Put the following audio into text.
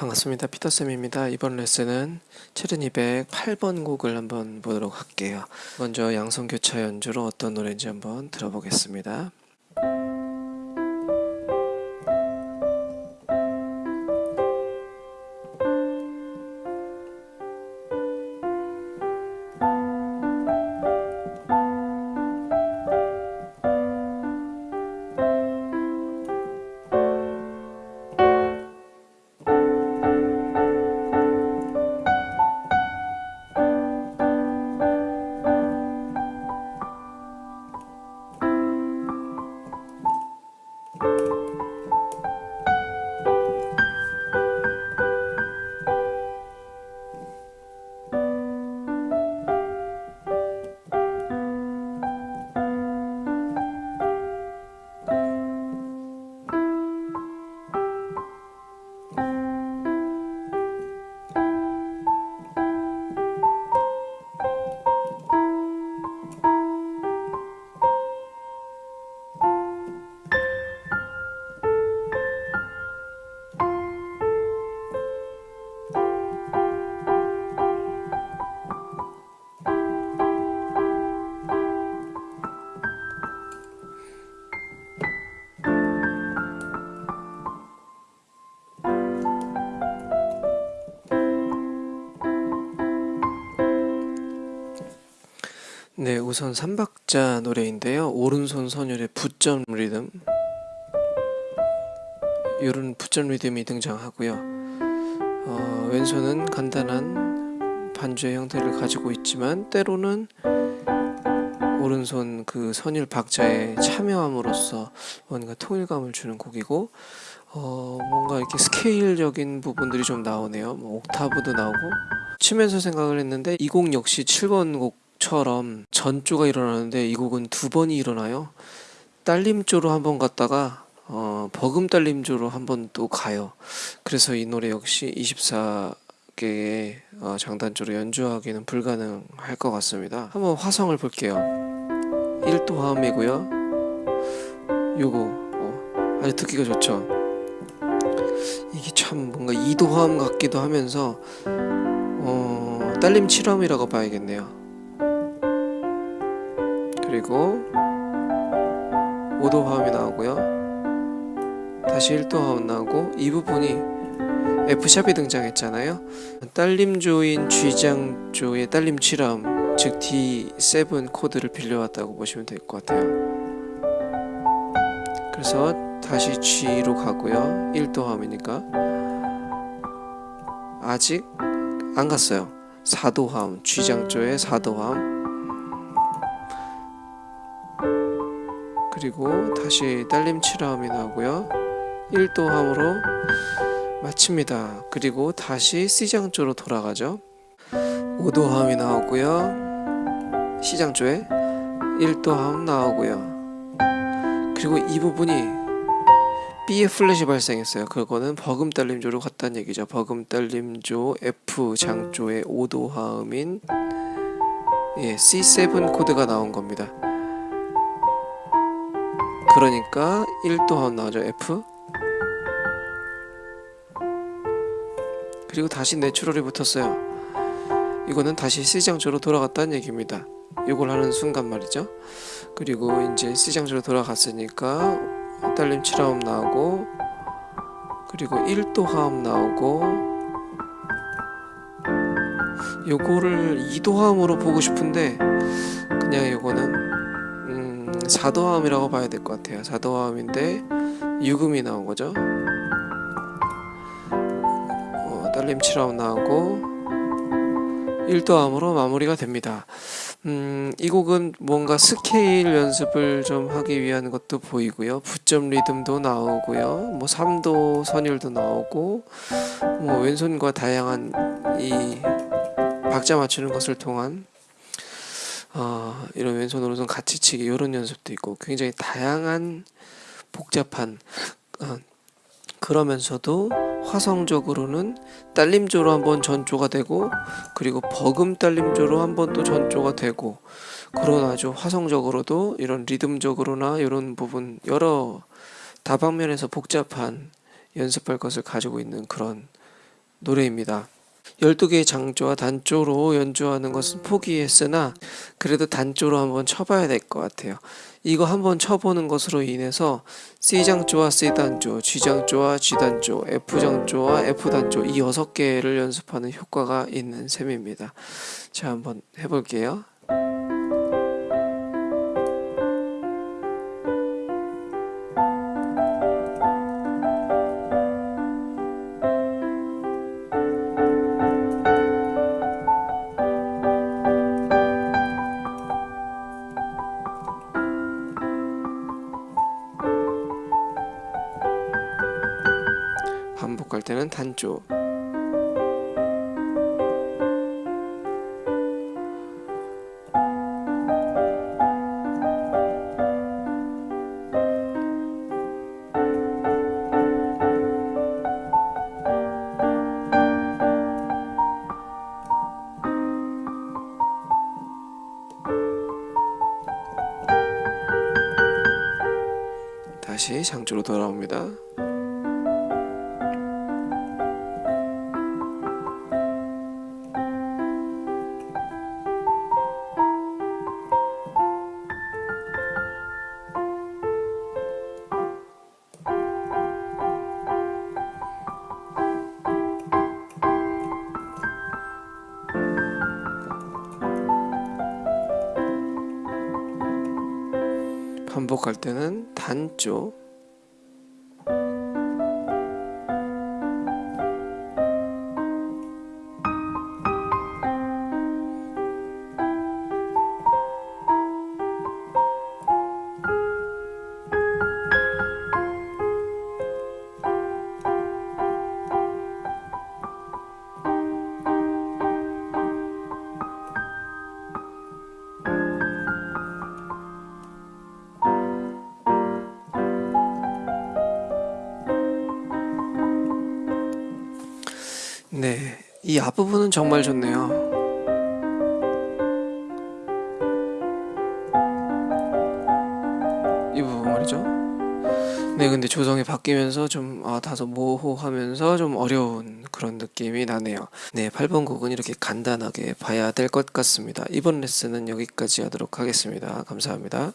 반갑습니다. 피터쌤입니다. 이번 레슨은 7208번 곡을 한번 보도록 할게요. 먼저 양성교차 연주로 어떤 노래인지 한번 들어보겠습니다. 우선 3박자 노래인데요. 오른손 선율의 부점 리듬 이런 부점 리듬이 등장하고요. 어, 왼손은 간단한 반주의 형태를 가지고 있지만 때로는 오른손 그 선율 박자에 참여함으로써 뭔가 통일감을 주는 곡이고 어, 뭔가 이렇게 스케일적인 부분들이 좀 나오네요. 뭐 옥타브도 나오고 치면서 생각을 했는데 이곡 역시 7번 곡 처럼 전조가 일어나는데 이 곡은 두 번이 일어나요. 딸림조로 한 번 갔다가 어, 버금 딸림조로 한 번 또 가요. 그래서 이 노래 역시 24개의 어, 장단조로 연주하기는 불가능할 것 같습니다. 한번 화성을 볼게요. 1도 화음이고요. 요거 어, 아주 듣기가 좋죠. 이게 참 뭔가 2도 화음 같기도 하면서 어, 딸림 7화음이라고 봐야겠네요. 그리고 5도 화음이 나오고요. 다시 1도 화음 나오고 이 부분이 F샵이 등장했잖아요. 딸림조인 G장조의 딸림 7화음 즉 D7 코드를 빌려왔다고 보시면 될 것 같아요. 그래서 다시 G로 가고요. 1도 화음이니까. 아직 안 갔어요. 4도 화음 G장조의 4도 화음 그리고 다시 딸림 7화음이 나오고요. 1도 화음으로 마칩니다. 그리고 다시 C장조로 돌아가죠. 5도 화음이 나오고요. C장조에 1도 화음 나오고요. 그리고 이 부분이 B의 플랫이 발생했어요. 그거는 버금 딸림조로 갔다는 얘기죠. 버금 딸림조 F장조의 5도 화음인 예, C7 코드가 나온 겁니다 그러니까 1도 화음 나오죠 F. 그리고 다시 내추럴이 붙었어요. 이거는 다시 C장조로 돌아갔다는 얘기입니다. 이걸 하는 순간 말이죠. 그리고 이제 C장조로 돌아갔으니까 딸림 7화음 나오고 그리고 1도 화음 나오고 요거를 2도 화음으로 보고 싶은데 그냥 이거는 4도화음이라고 봐야 될 것 같아요. 4도화음인데 유금이 나온 거죠? 어, 딸림 7화음 나오고 1도화음으로 마무리가 됩니다. 음, 이 곡은 뭔가 스케일 연습을 좀 하기 위한 것도 보이고요. 부점 리듬도 나오고요. 뭐 3도 선율도 나오고 뭐 왼손과 다양한 이 박자 맞추는 것을 통한 어, 이런 왼손 오른손 같이 치기 이런 연습도 있고 굉장히 다양한 복잡한 어, 그러면서도 화성적으로는 딸림조로 한번 전조가 되고 그리고 버금 딸림조로 한번 또 전조가 되고 그런 아주 화성적으로도 이런 리듬적으로나 이런 부분 여러 다방면에서 복잡한 연습할 것을 가지고 있는 그런 노래입니다. 12개의 장조와 단조로 연주하는 것은 포기했으나 그래도 단조로 한번 쳐봐야 될 것 같아요. 이거 한번 쳐보는 것으로 인해서 C장조와 C단조, G장조와 G단조, F장조와 F단조 이 여섯 개를 연습하는 효과가 있는 셈입니다. 자, 한번 해볼게요. 반복할 때는 단조. 다시 장조로 돌아옵니다. 반복할 때는 단조. 네, 이 앞부분은 정말 좋네요. 이 부분 말이죠. 네, 근데 조성이 바뀌면서 좀 아, 다소 모호하면서 좀 어려운 그런 느낌이 나네요. 네, 8번 곡은 이렇게 간단하게 봐야 될 것 같습니다. 이번 레슨은 여기까지 하도록 하겠습니다. 감사합니다.